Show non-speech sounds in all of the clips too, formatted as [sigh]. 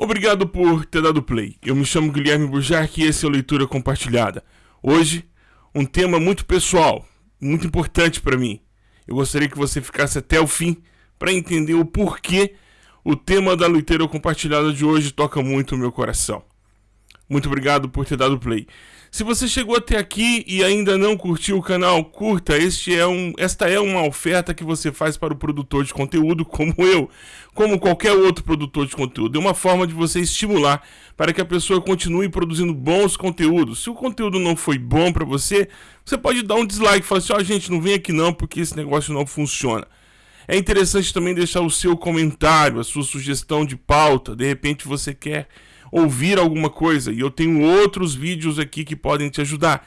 Obrigado por ter dado play. Eu me chamo Guilherme Bujarque e esse é o Leitura Compartilhada. Hoje, um tema muito pessoal, muito importante para mim. Eu gostaria que você ficasse até o fim para entender o porquê o tema da Leitura Compartilhada de hoje toca muito o meu coração. Muito obrigado por ter dado play. Se você chegou até aqui e ainda não curtiu o canal, curta. Este é um, esta é uma oferta que você faz para o produtor de conteúdo, como eu, como qualquer outro produtor de conteúdo. É uma forma de você estimular para que a pessoa continue produzindo bons conteúdos. Se o conteúdo não foi bom para você, você pode dar um dislike, falar assim: ó, oh, gente, não vem aqui não, porque esse negócio não funciona. É interessante também deixar o seu comentário, a sua sugestão de pauta. De repente você quer ouvir alguma coisa. E eu tenho outros vídeos aqui que podem te ajudar.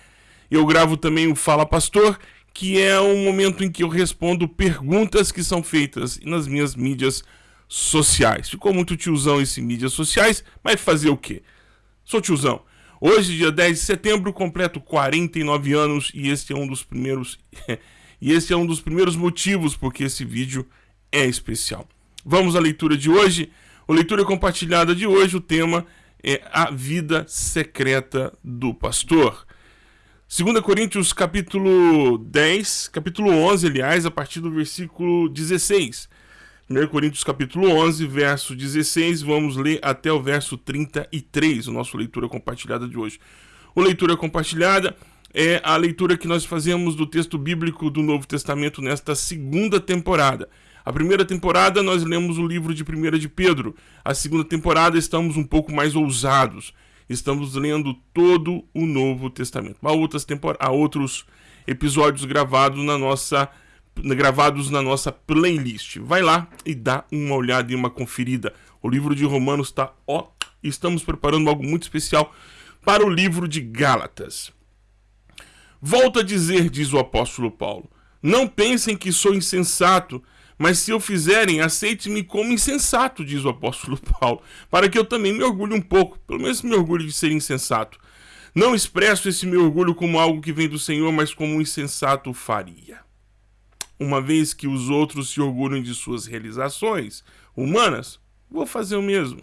Eu gravo também o Fala Pastor, que é um momento em que eu respondo perguntas que são feitas nas minhas mídias sociais. Ficou muito tiozão esse mídias sociais, mas fazer o quê? Sou tiozão. Hoje, dia 10 de setembro, completo 49 anos e este é um dos primeiros [laughs] e esse é um dos primeiros motivos porque esse vídeo é especial. Vamos à leitura de hoje. O leitura compartilhada de hoje, o tema é a vida secreta do pastor. 2 Coríntios capítulo 10, capítulo 11, aliás, a partir do versículo 16. 1 Coríntios capítulo 11, verso 16, vamos ler até o verso 33, o nosso leitura compartilhada de hoje. O leitura compartilhada é a leitura que nós fazemos do texto bíblico do Novo Testamento nesta segunda temporada. A primeira temporada nós lemos o livro de 1 de Pedro. A segunda temporada estamos um pouco mais ousados. Estamos lendo todo o Novo Testamento. Há, outras tempor... Há outros episódios gravados na nossa gravados na nossa playlist. Vai lá e dá uma olhada e uma conferida. O livro de Romanos está ó, estamos preparando algo muito especial para o livro de Gálatas. Volto a dizer, diz o apóstolo Paulo, não pensem que sou insensato, mas se o fizerem, aceite-me como insensato, diz o apóstolo [laughs] Paulo, para que eu também me orgulhe um pouco, pelo menos me orgulhe de ser insensato. Não expresso esse meu orgulho como algo que vem do Senhor, mas como um insensato faria. Uma vez que os outros se orgulham de suas realizações humanas, vou fazer o mesmo.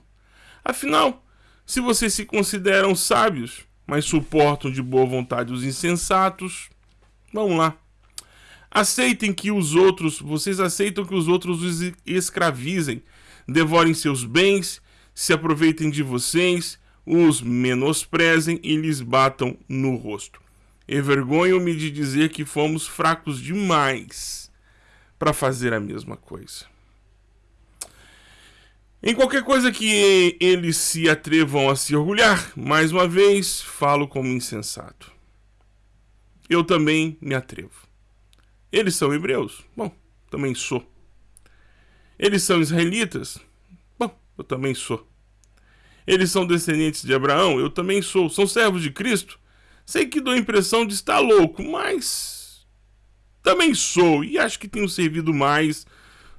Afinal, se vocês se consideram sábios, mas suportam de boa vontade os insensatos, vamos lá. Aceitem que os outros, vocês aceitam que os outros os escravizem, devorem seus bens, se aproveitem de vocês, os menosprezem e lhes batam no rosto. Envergonho-me de dizer que fomos fracos demais para fazer a mesma coisa. Em qualquer coisa que eles se atrevam a se orgulhar, mais uma vez falo como insensato. Eu também me atrevo. Eles são hebreus? Bom, também sou. Eles são israelitas? Bom, eu também sou. Eles são descendentes de Abraão? Eu também sou. São servos de Cristo? Sei que dou a impressão de estar louco, mas também sou e acho que tenho servido mais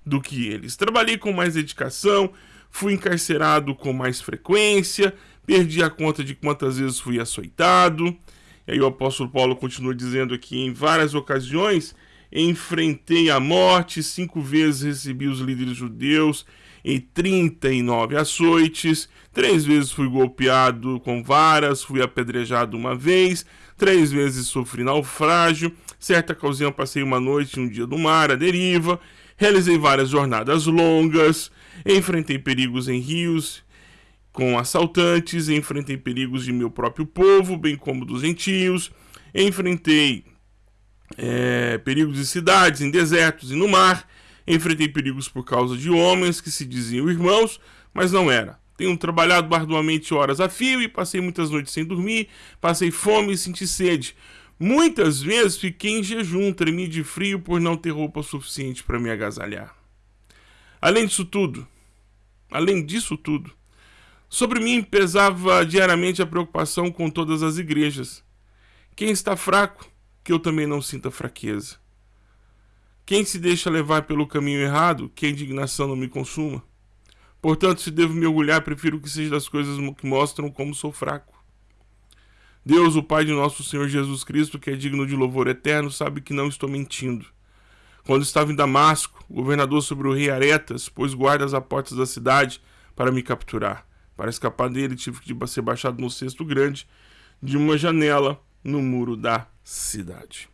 do que eles. Trabalhei com mais dedicação, fui encarcerado com mais frequência, perdi a conta de quantas vezes fui açoitado. E aí o apóstolo Paulo continua dizendo aqui em várias ocasiões enfrentei a morte, cinco vezes recebi os líderes judeus em 39 açoites, três vezes fui golpeado com varas, fui apedrejado uma vez, três vezes sofri naufrágio, certa ocasião passei uma noite e um dia no mar, à deriva, realizei várias jornadas longas, enfrentei perigos em rios com assaltantes, enfrentei perigos de meu próprio povo, bem como dos gentios, enfrentei é, perigos em cidades, em desertos e no mar. Enfrentei perigos por causa de homens que se diziam irmãos, mas não era. Tenho trabalhado arduamente horas a fio e passei muitas noites sem dormir, passei fome e senti sede. Muitas vezes fiquei em jejum, tremi de frio por não ter roupa suficiente para me agasalhar. Além disso tudo, além disso tudo, sobre mim pesava diariamente a preocupação com todas as igrejas. Quem está fraco que eu também não sinta fraqueza. Quem se deixa levar pelo caminho errado, que a indignação não me consuma. Portanto, se devo me orgulhar, prefiro que seja das coisas que mostram como sou fraco. Deus, o Pai de nosso Senhor Jesus Cristo, que é digno de louvor eterno, sabe que não estou mentindo. Quando estava em Damasco, governador sobre o rei Aretas pôs guardas à portas da cidade para me capturar. Para escapar dele, tive que ser baixado no cesto grande de uma janela no muro da cidade.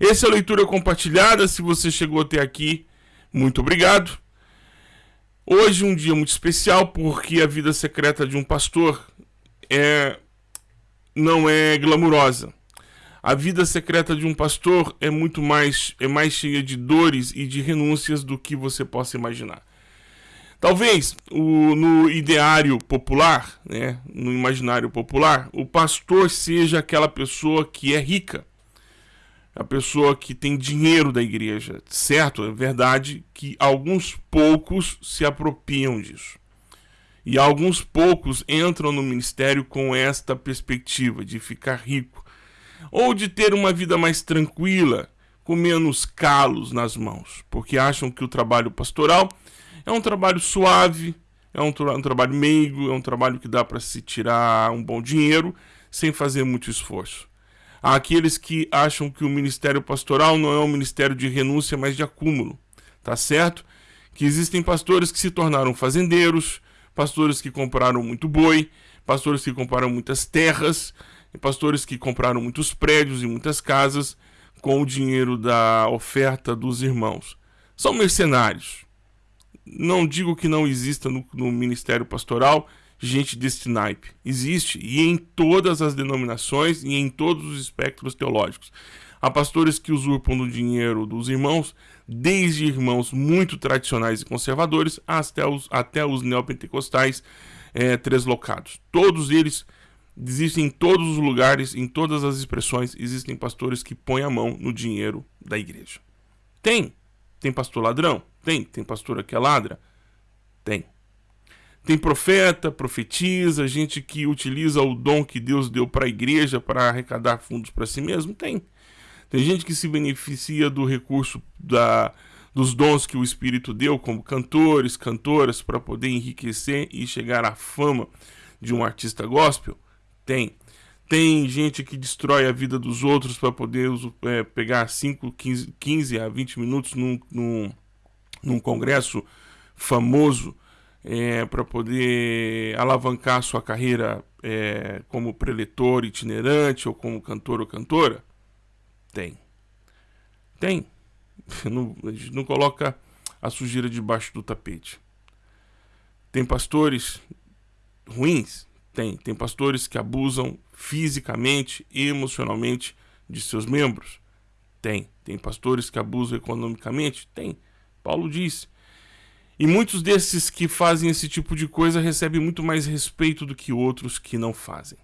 Essa é a leitura compartilhada. Se você chegou até aqui, muito obrigado. Hoje um dia muito especial porque a vida secreta de um pastor é não é glamurosa. A vida secreta de um pastor é muito mais é mais cheia de dores e de renúncias do que você possa imaginar. Talvez o, no ideário popular, né, no imaginário popular, o pastor seja aquela pessoa que é rica, a pessoa que tem dinheiro da igreja, certo? É verdade que alguns poucos se apropriam disso. E alguns poucos entram no ministério com esta perspectiva de ficar rico ou de ter uma vida mais tranquila, com menos calos nas mãos, porque acham que o trabalho pastoral é um trabalho suave, é um, tra um trabalho meigo, é um trabalho que dá para se tirar um bom dinheiro sem fazer muito esforço. Há aqueles que acham que o ministério pastoral não é um ministério de renúncia, mas de acúmulo. Tá certo? Que existem pastores que se tornaram fazendeiros, pastores que compraram muito boi, pastores que compraram muitas terras, pastores que compraram muitos prédios e muitas casas com o dinheiro da oferta dos irmãos. São mercenários. Não digo que não exista no, no ministério pastoral gente deste naipe. Existe, e em todas as denominações e em todos os espectros teológicos. Há pastores que usurpam do dinheiro dos irmãos, desde irmãos muito tradicionais e conservadores até os, até os neopentecostais é, treslocados. Todos eles existem em todos os lugares, em todas as expressões, existem pastores que põem a mão no dinheiro da igreja. Tem. Tem pastor ladrão? Tem. Tem pastor que é ladra? Tem. Tem profeta, profetiza, gente que utiliza o dom que Deus deu para a igreja para arrecadar fundos para si mesmo? Tem. Tem gente que se beneficia do recurso da, dos dons que o Espírito deu, como cantores, cantoras, para poder enriquecer e chegar à fama de um artista gospel? Tem. Tem gente que destrói a vida dos outros para poder é, pegar 5, 15, 15 a 20 minutos num, num, num congresso famoso é, para poder alavancar sua carreira é, como preletor itinerante ou como cantor ou cantora? Tem. Tem. [laughs] Não, a gente não coloca a sujeira debaixo do tapete. Tem pastores ruins? Tem. Tem pastores que abusam fisicamente e emocionalmente de seus membros? Tem. Tem pastores que abusam economicamente? Tem. Paulo disse: e muitos desses que fazem esse tipo de coisa recebem muito mais respeito do que outros que não fazem.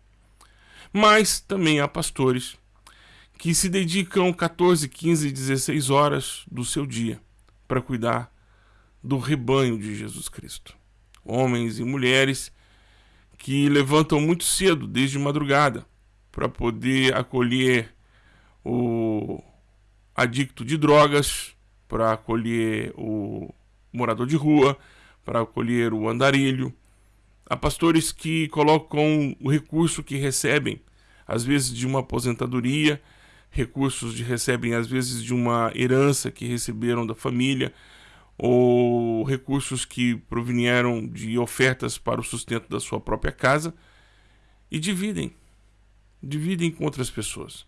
Mas também há pastores que se dedicam 14, 15, 16 horas do seu dia para cuidar do rebanho de Jesus Cristo. Homens e mulheres que levantam muito cedo, desde madrugada, para poder acolher o adicto de drogas, para acolher o morador de rua, para acolher o andarilho. Há pastores que colocam o recurso que recebem, às vezes de uma aposentadoria, recursos que recebem às vezes de uma herança que receberam da família, ou recursos que provieram de ofertas para o sustento da sua própria casa, e dividem. Dividem com outras pessoas.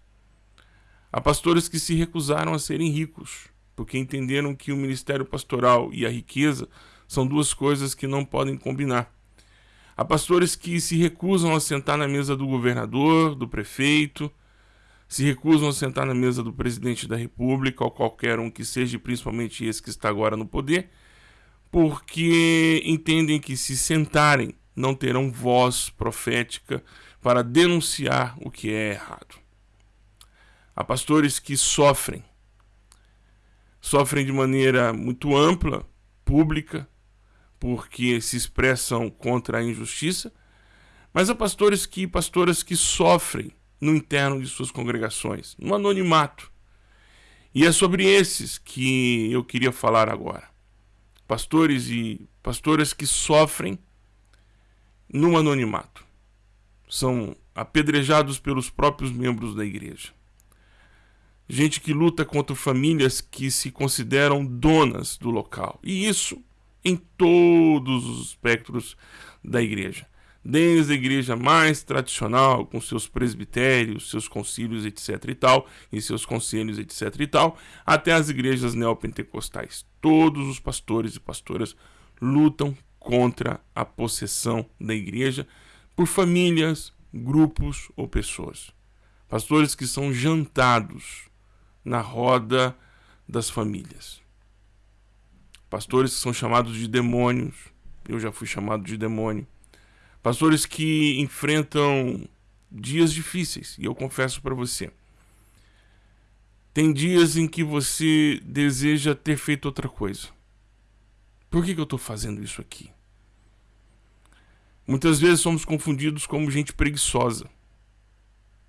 Há pastores que se recusaram a serem ricos porque entenderam que o ministério pastoral e a riqueza são duas coisas que não podem combinar. Há pastores que se recusam a sentar na mesa do governador, do prefeito, se recusam a sentar na mesa do presidente da república ou qualquer um que seja, principalmente esse que está agora no poder, porque entendem que se sentarem não terão voz profética para denunciar o que é errado. Há pastores que sofrem sofrem de maneira muito ampla, pública, porque se expressam contra a injustiça, mas há pastores que pastoras que sofrem no interno de suas congregações, no anonimato. E é sobre esses que eu queria falar agora. Pastores e pastoras que sofrem no anonimato. São apedrejados pelos próprios membros da igreja gente que luta contra famílias que se consideram donas do local. E isso em todos os espectros da igreja. Desde a igreja mais tradicional, com seus presbitérios, seus concílios, etc e tal, e seus conselhos, etc e tal, até as igrejas neopentecostais. Todos os pastores e pastoras lutam contra a possessão da igreja por famílias, grupos ou pessoas. Pastores que são jantados na roda das famílias. Pastores que são chamados de demônios. Eu já fui chamado de demônio. Pastores que enfrentam dias difíceis. E eu confesso para você. Tem dias em que você deseja ter feito outra coisa. Por que, que eu estou fazendo isso aqui? Muitas vezes somos confundidos como gente preguiçosa.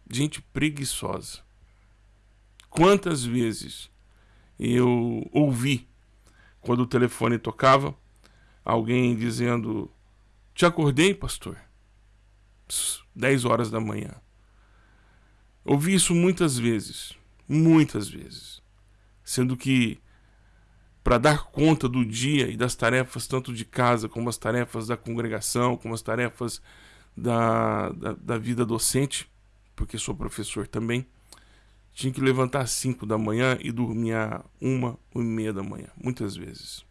Gente preguiçosa. Quantas vezes eu ouvi, quando o telefone tocava, alguém dizendo: Te acordei, pastor? 10 horas da manhã. Ouvi isso muitas vezes, muitas vezes. Sendo que, para dar conta do dia e das tarefas, tanto de casa, como as tarefas da congregação, como as tarefas da, da, da vida docente, porque sou professor também, tinha que levantar às 5 da manhã e dormir às 1, 1 e meia da manhã, muitas vezes.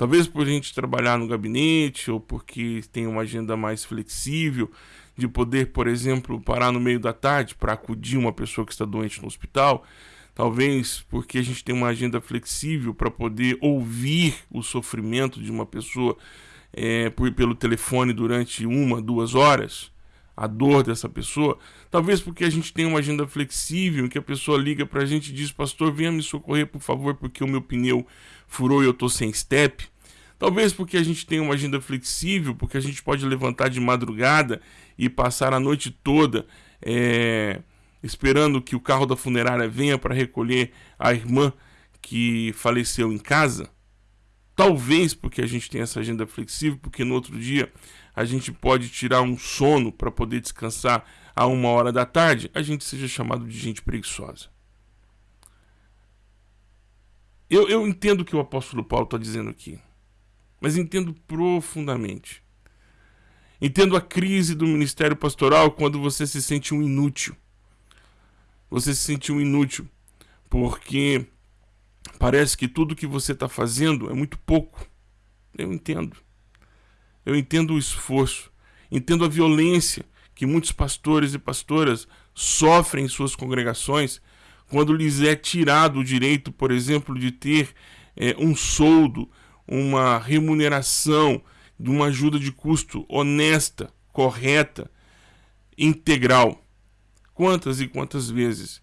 Talvez por a gente trabalhar no gabinete ou porque tem uma agenda mais flexível de poder, por exemplo, parar no meio da tarde para acudir uma pessoa que está doente no hospital. Talvez porque a gente tem uma agenda flexível para poder ouvir o sofrimento de uma pessoa é, por, pelo telefone durante uma, duas horas a dor dessa pessoa. Talvez porque a gente tem uma agenda flexível, em que a pessoa liga para a gente e diz: Pastor, venha me socorrer, por favor, porque o meu pneu furou e eu estou sem step. Talvez porque a gente tem uma agenda flexível, porque a gente pode levantar de madrugada e passar a noite toda é, esperando que o carro da funerária venha para recolher a irmã que faleceu em casa. Talvez porque a gente tem essa agenda flexível, porque no outro dia a gente pode tirar um sono para poder descansar a uma hora da tarde, a gente seja chamado de gente preguiçosa. Eu, eu entendo o que o apóstolo Paulo está dizendo aqui, mas entendo profundamente. Entendo a crise do ministério pastoral quando você se sente um inútil. Você se sente um inútil porque parece que tudo que você está fazendo é muito pouco. Eu entendo. Eu entendo o esforço, entendo a violência que muitos pastores e pastoras sofrem em suas congregações quando lhes é tirado o direito, por exemplo, de ter é, um soldo, uma remuneração, de uma ajuda de custo honesta, correta, integral. Quantas e quantas vezes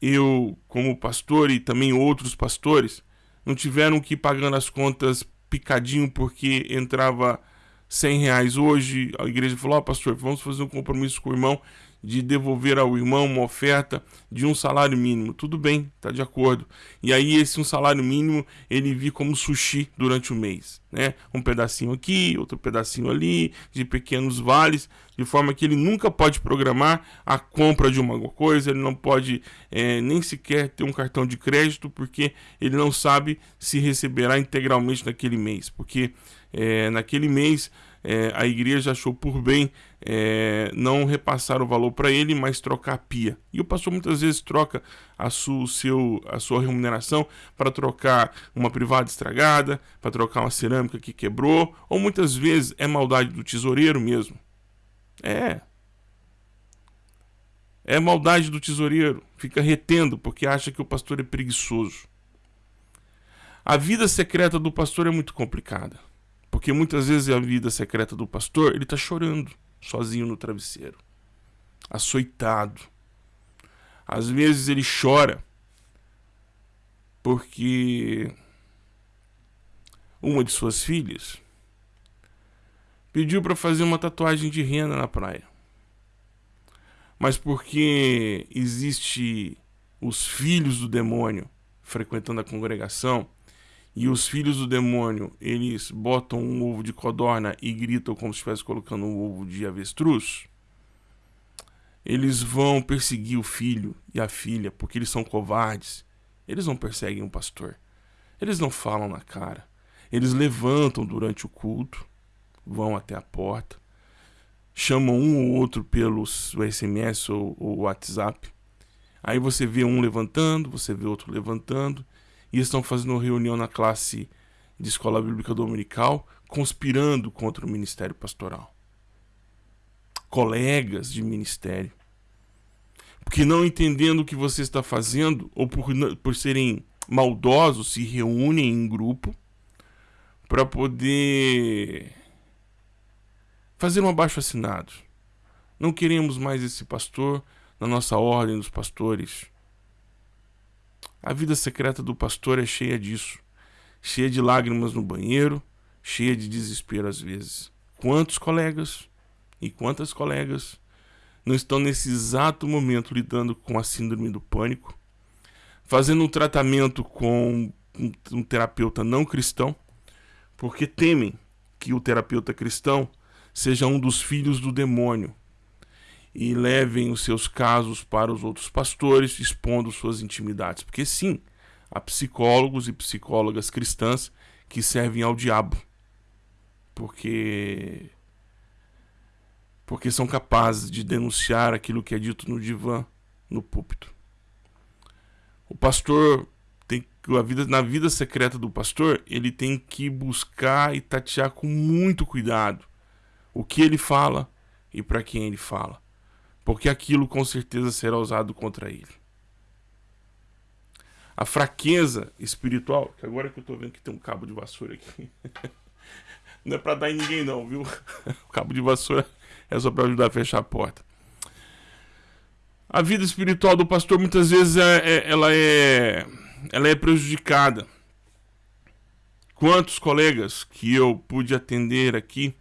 eu, como pastor e também outros pastores, não tiveram que ir pagando as contas picadinho porque entrava 100 reais hoje. A igreja falou: Ó, oh, pastor, vamos fazer um compromisso com o irmão de devolver ao irmão uma oferta de um salário mínimo. Tudo bem, tá de acordo. E aí esse um salário mínimo ele vi como sushi durante o mês, né? Um pedacinho aqui, outro pedacinho ali, de pequenos vales, de forma que ele nunca pode programar a compra de uma coisa, ele não pode é, nem sequer ter um cartão de crédito, porque ele não sabe se receberá integralmente naquele mês, porque é, naquele mês é, a igreja achou por bem é, não repassar o valor para ele, mas trocar a pia. E o pastor muitas vezes troca a, su, seu, a sua remuneração para trocar uma privada estragada, para trocar uma cerâmica que quebrou, ou muitas vezes é maldade do tesoureiro mesmo. É. É maldade do tesoureiro. Fica retendo porque acha que o pastor é preguiçoso. A vida secreta do pastor é muito complicada. Porque muitas vezes a vida secreta do pastor, ele está chorando sozinho no travesseiro, açoitado. Às vezes ele chora porque uma de suas filhas pediu para fazer uma tatuagem de rena na praia. Mas porque existe os filhos do demônio frequentando a congregação, e os filhos do demônio, eles botam um ovo de codorna e gritam como se estivesse colocando um ovo de avestruz, eles vão perseguir o filho e a filha porque eles são covardes. Eles não perseguem o pastor. Eles não falam na cara. Eles levantam durante o culto, vão até a porta, chamam um ou outro pelo SMS ou, ou WhatsApp. Aí você vê um levantando, você vê outro levantando, e estão fazendo reunião na classe de escola bíblica dominical, conspirando contra o ministério pastoral. Colegas de ministério. Porque não entendendo o que você está fazendo, ou por, por serem maldosos, se reúnem em grupo para poder fazer um abaixo assinado. Não queremos mais esse pastor na nossa ordem dos pastores. A vida secreta do pastor é cheia disso, cheia de lágrimas no banheiro, cheia de desespero às vezes. Quantos colegas e quantas colegas não estão nesse exato momento lidando com a síndrome do pânico, fazendo um tratamento com um terapeuta não cristão, porque temem que o terapeuta cristão seja um dos filhos do demônio e levem os seus casos para os outros pastores, expondo suas intimidades. Porque sim, há psicólogos e psicólogas cristãs que servem ao diabo. Porque porque são capazes de denunciar aquilo que é dito no divã, no púlpito. O pastor tem a vida na vida secreta do pastor, ele tem que buscar e tatear com muito cuidado o que ele fala e para quem ele fala, porque aquilo com certeza será usado contra ele. A fraqueza espiritual, que agora que eu estou vendo que tem um cabo de vassoura aqui. [laughs] não é para dar em ninguém não, viu? [laughs] O cabo de vassoura é só para ajudar a fechar a porta. A vida espiritual do pastor muitas vezes é, é, ela, é, ela é prejudicada. Quantos colegas que eu pude atender aqui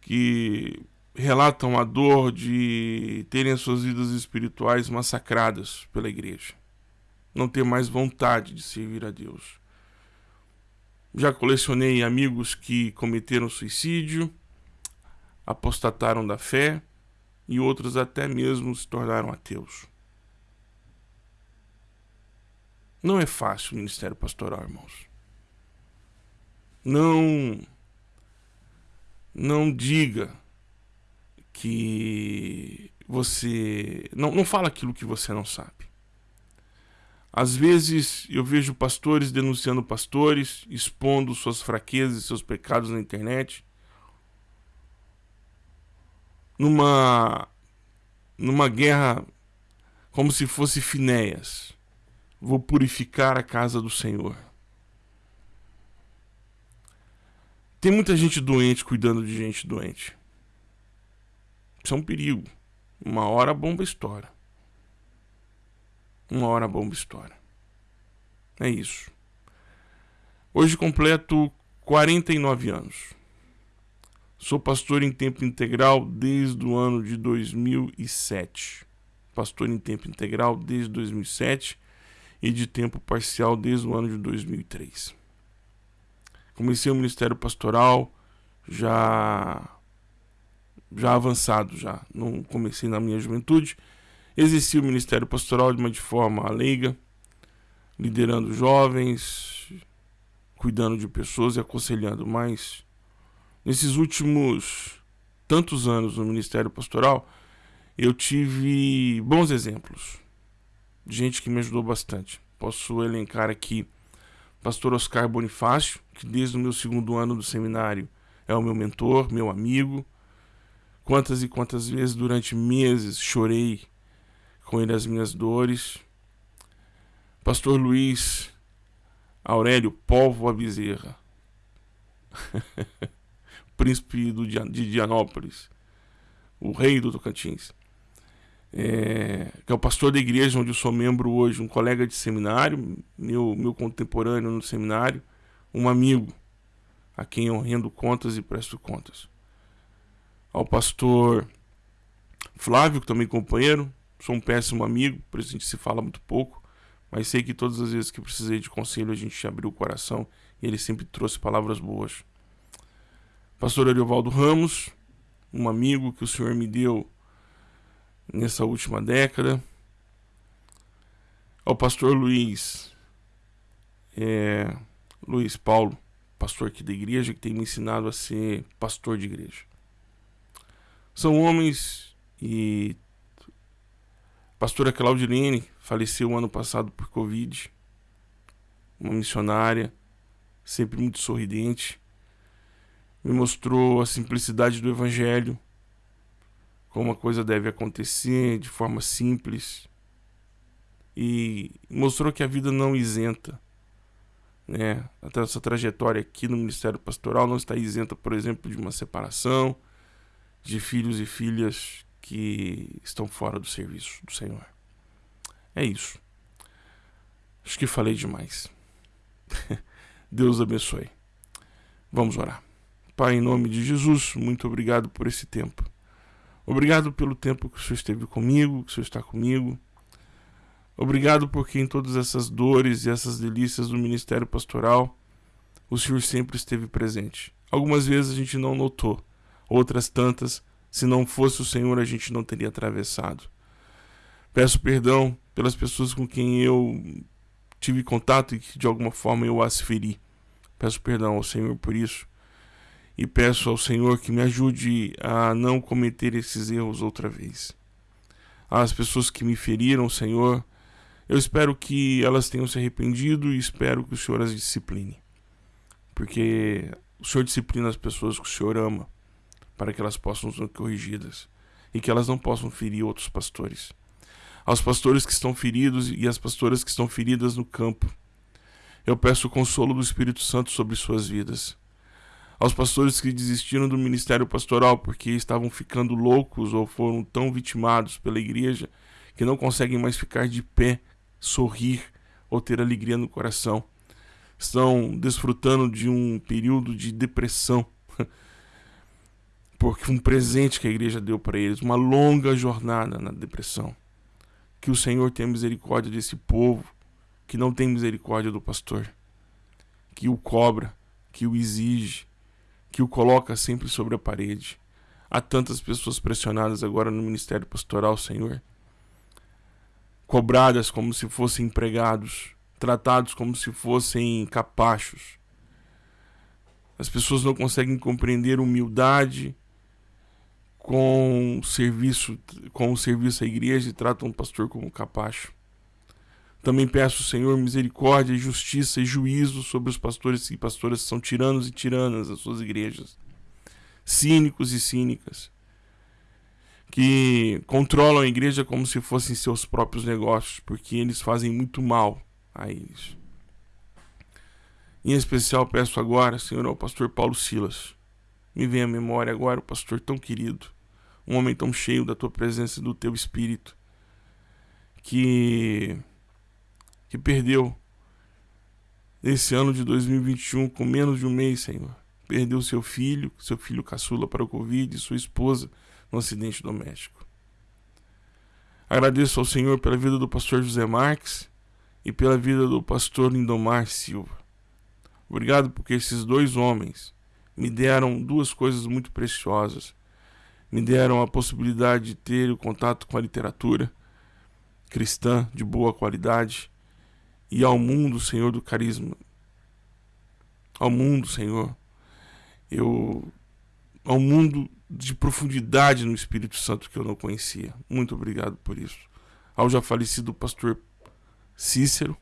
que relatam a dor de terem as suas vidas espirituais massacradas pela igreja, não ter mais vontade de servir a Deus. Já colecionei amigos que cometeram suicídio, apostataram da fé e outros até mesmo se tornaram ateus. Não é fácil o ministério pastoral, irmãos. Não não diga que você não, não fala aquilo que você não sabe. Às vezes eu vejo pastores denunciando pastores, expondo suas fraquezas e seus pecados na internet numa numa guerra como se fosse Finéias. Vou purificar a casa do Senhor. Tem muita gente doente cuidando de gente doente. Isso é um perigo. Uma hora a bomba estoura. Uma hora a bomba estoura. É isso. Hoje completo 49 anos. Sou pastor em tempo integral desde o ano de 2007. Pastor em tempo integral desde 2007 e de tempo parcial desde o ano de 2003. Comecei o ministério pastoral já já avançado já, não comecei na minha juventude. Exerci o ministério pastoral de uma de forma leiga, liderando jovens, cuidando de pessoas e aconselhando, mas Nesses últimos tantos anos no Ministério Pastoral, eu tive bons exemplos. Gente que me ajudou bastante. Posso elencar aqui pastor Oscar Bonifácio, que desde o meu segundo ano do seminário é o meu mentor, meu amigo. Quantas e quantas vezes durante meses chorei com ele as minhas dores. Pastor Luiz Aurélio Povo Bezerra. [laughs] príncipe do, de Dianópolis, o rei do Tocantins, é, que é o pastor da igreja onde eu sou membro hoje, um colega de seminário, meu, meu contemporâneo no seminário, um amigo a quem eu rendo contas e presto contas. Ao pastor Flávio, que também é companheiro, sou um péssimo amigo, por isso a gente se fala muito pouco, mas sei que todas as vezes que precisei de conselho a gente abriu o coração e ele sempre trouxe palavras boas. Pastor Ariovaldo Ramos, um amigo que o Senhor me deu nessa última década. Ao pastor Luiz, é, Luiz Paulo, pastor aqui da igreja, que tem me ensinado a ser pastor de igreja. São homens e pastora Claudilene faleceu ano passado por Covid. Uma missionária, sempre muito sorridente. Me mostrou a simplicidade do evangelho, como a coisa deve acontecer de forma simples. E mostrou que a vida não isenta né? Essa trajetória aqui no Ministério Pastoral não está isenta, por exemplo, de uma separação, de filhos e filhas que estão fora do serviço do Senhor. É isso. Acho que falei demais. [laughs] Deus abençoe. Vamos orar. Pai, em nome de Jesus, muito obrigado por esse tempo. Obrigado pelo tempo que o Senhor esteve comigo, que o Senhor está comigo. Obrigado porque em todas essas dores e essas delícias do ministério pastoral, o Senhor sempre esteve presente. Algumas vezes a gente não notou, outras tantas, se não fosse o Senhor, a gente não teria atravessado. Peço perdão pelas pessoas com quem eu tive contato e que de alguma forma eu as feri. Peço perdão ao Senhor por isso. E peço ao Senhor que me ajude a não cometer esses erros outra vez. As pessoas que me feriram, Senhor, eu espero que elas tenham se arrependido e espero que o Senhor as discipline. Porque o Senhor disciplina as pessoas que o Senhor ama, para que elas possam ser corrigidas e que elas não possam ferir outros pastores. Aos pastores que estão feridos e às pastoras que estão feridas no campo, eu peço o consolo do Espírito Santo sobre suas vidas. Aos pastores que desistiram do ministério pastoral porque estavam ficando loucos ou foram tão vitimados pela igreja que não conseguem mais ficar de pé sorrir ou ter alegria no coração. Estão desfrutando de um período de depressão. [laughs] Porque um presente que a igreja deu para eles, uma longa jornada na depressão. Que o Senhor tenha misericórdia desse povo que não tem misericórdia do pastor, que o cobra, que o exige, que o coloca sempre sobre a parede. Há tantas pessoas pressionadas agora no ministério pastoral, Senhor cobradas como se fossem empregados, tratados como se fossem capachos. As pessoas não conseguem compreender humildade com serviço, com o serviço à igreja e tratam o pastor como capacho. Também peço, Senhor, misericórdia, justiça e juízo sobre os pastores e pastoras que são tiranos e tiranas das suas igrejas, cínicos e cínicas que controlam a igreja como se fossem seus próprios negócios, porque eles fazem muito mal a eles. Em especial peço agora, Senhor, ao pastor Paulo Silas. Me vem à memória agora o pastor tão querido, um homem tão cheio da tua presença e do teu espírito, que que perdeu nesse ano de 2021 com menos de um mês, Senhor. Perdeu seu filho, seu filho caçula para o Covid, sua esposa no acidente doméstico. Agradeço ao Senhor pela vida do pastor José Marques e pela vida do pastor Lindomar Silva. Obrigado porque esses dois homens me deram duas coisas muito preciosas. Me deram a possibilidade de ter o contato com a literatura cristã de boa qualidade e ao mundo, Senhor, do carisma. Ao mundo, Senhor. Eu ao mundo de profundidade no Espírito Santo que eu não conhecia. Muito obrigado por isso. Ao já falecido pastor Cícero,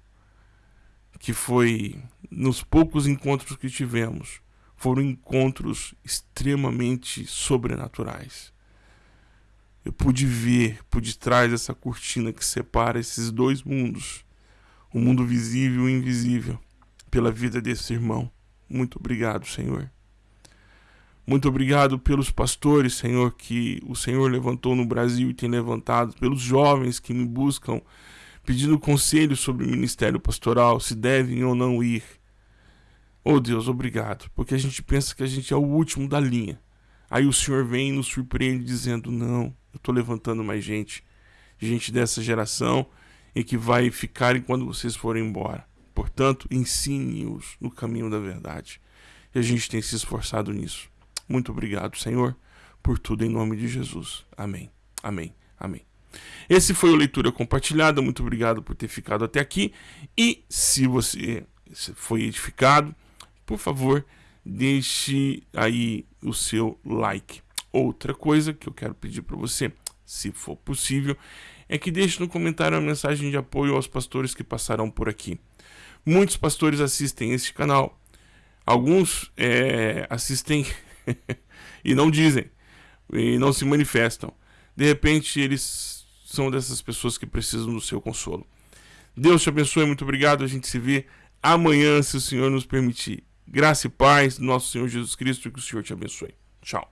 que foi nos poucos encontros que tivemos, foram encontros extremamente sobrenaturais. Eu pude ver por detrás dessa cortina que separa esses dois mundos, o mundo visível e invisível, pela vida desse irmão. Muito obrigado, Senhor. Muito obrigado pelos pastores, Senhor, que o Senhor levantou no Brasil e tem levantado, pelos jovens que me buscam pedindo conselho sobre o ministério pastoral, se devem ou não ir. Oh Deus, obrigado, porque a gente pensa que a gente é o último da linha. Aí o Senhor vem e nos surpreende dizendo: Não, eu estou levantando mais gente, gente dessa geração e que vai ficar quando vocês forem embora. Portanto, ensine-os no caminho da verdade. E a gente tem se esforçado nisso. Muito obrigado, Senhor, por tudo em nome de Jesus. Amém. Amém. Amém. Esse foi o Leitura Compartilhada. Muito obrigado por ter ficado até aqui. E se você foi edificado, por favor, deixe aí o seu like. Outra coisa que eu quero pedir para você, se for possível, é que deixe no comentário uma mensagem de apoio aos pastores que passarão por aqui. Muitos pastores assistem este canal. Alguns é, assistem [laughs] e não dizem, e não se manifestam. De repente, eles são dessas pessoas que precisam do seu consolo. Deus te abençoe, muito obrigado. A gente se vê amanhã, se o Senhor nos permitir. Graça e paz do nosso Senhor Jesus Cristo e que o Senhor te abençoe. Tchau.